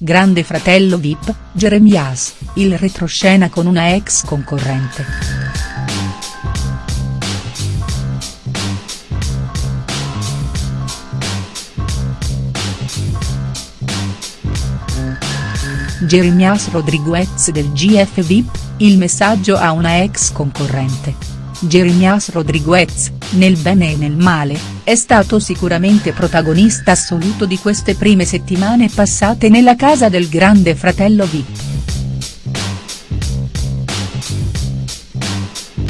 Grande fratello Vip, Jeremias, il retroscena con una ex concorrente. Jeremias Rodriguez del GF Vip, il messaggio a una ex concorrente. Jeremias Rodriguez, nel bene e nel male, è stato sicuramente protagonista assoluto di queste prime settimane passate nella casa del grande fratello Vip.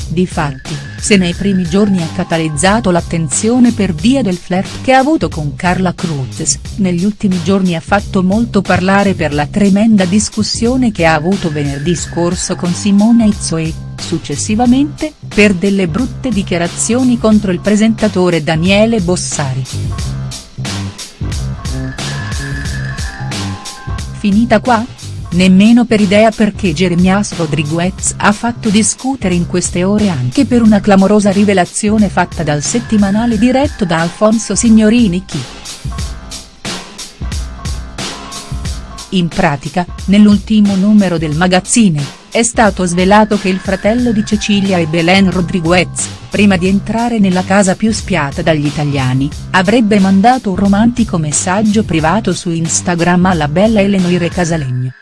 Difatti, se nei primi giorni ha catalizzato l'attenzione per via del flirt che ha avuto con Carla Cruz, negli ultimi giorni ha fatto molto parlare per la tremenda discussione che ha avuto venerdì scorso con Simone Izzo e, successivamente, per delle brutte dichiarazioni contro il presentatore Daniele Bossari. Finita qua? Nemmeno per idea perché Jeremias Rodriguez ha fatto discutere in queste ore anche per una clamorosa rivelazione fatta dal settimanale diretto da Alfonso Signorini Chi. In pratica, nell'ultimo numero del magazzine, è stato svelato che il fratello di Cecilia e Belen Rodriguez, prima di entrare nella casa più spiata dagli italiani, avrebbe mandato un romantico messaggio privato su Instagram alla bella Eleonore Casalegno.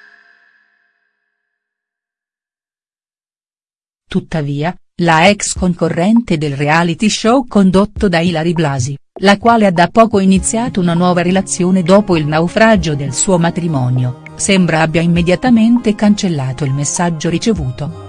Tuttavia, la ex concorrente del reality show condotto da Ilari Blasi, la quale ha da poco iniziato una nuova relazione dopo il naufragio del suo matrimonio, sembra abbia immediatamente cancellato il messaggio ricevuto.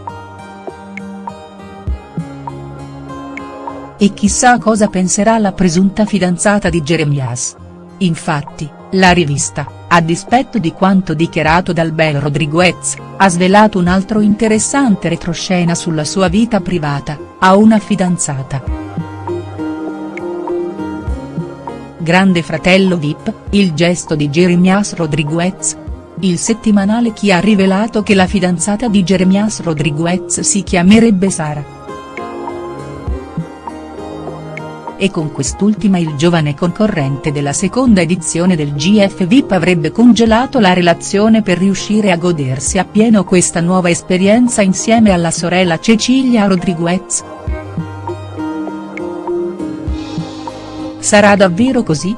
E chissà cosa penserà la presunta fidanzata di Jeremias. Infatti, la rivista, a dispetto di quanto dichiarato dal bel Rodriguez, ha svelato un altro interessante retroscena sulla sua vita privata, ha una fidanzata. Grande fratello Vip, il gesto di Jeremias Rodriguez. Il settimanale Chi ha rivelato che la fidanzata di Jeremias Rodriguez si chiamerebbe Sara. e con quest'ultima il giovane concorrente della seconda edizione del GF VIP avrebbe congelato la relazione per riuscire a godersi appieno questa nuova esperienza insieme alla sorella Cecilia Rodriguez. Sarà davvero così?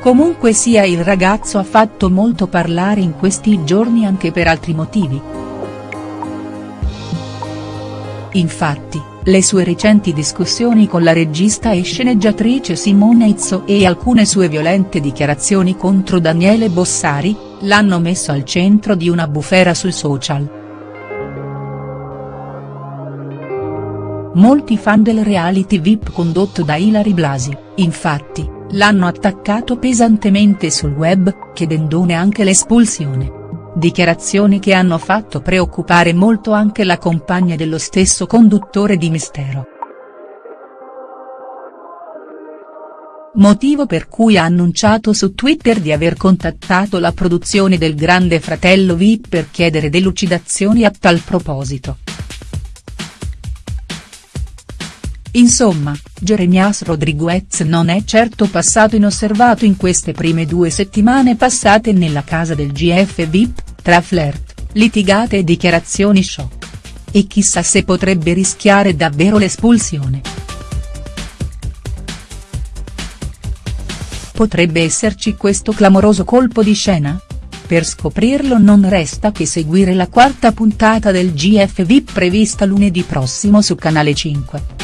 Comunque sia il ragazzo ha fatto molto parlare in questi giorni anche per altri motivi. Infatti, le sue recenti discussioni con la regista e sceneggiatrice Simone Izzo e alcune sue violente dichiarazioni contro Daniele Bossari, l'hanno messo al centro di una bufera sui social. Molti fan del reality VIP condotto da Ilari Blasi, infatti, l'hanno attaccato pesantemente sul web, chiedendone anche l'espulsione. Dichiarazioni che hanno fatto preoccupare molto anche la compagna dello stesso conduttore di Mistero. Motivo per cui ha annunciato su Twitter di aver contattato la produzione del Grande Fratello VIP per chiedere delucidazioni a tal proposito. Insomma, Jeremias Rodriguez non è certo passato inosservato in queste prime due settimane passate nella casa del GF VIP, tra flirt, litigate e dichiarazioni shock. E chissà se potrebbe rischiare davvero l'espulsione. Potrebbe esserci questo clamoroso colpo di scena? Per scoprirlo non resta che seguire la quarta puntata del GF VIP prevista lunedì prossimo su Canale 5.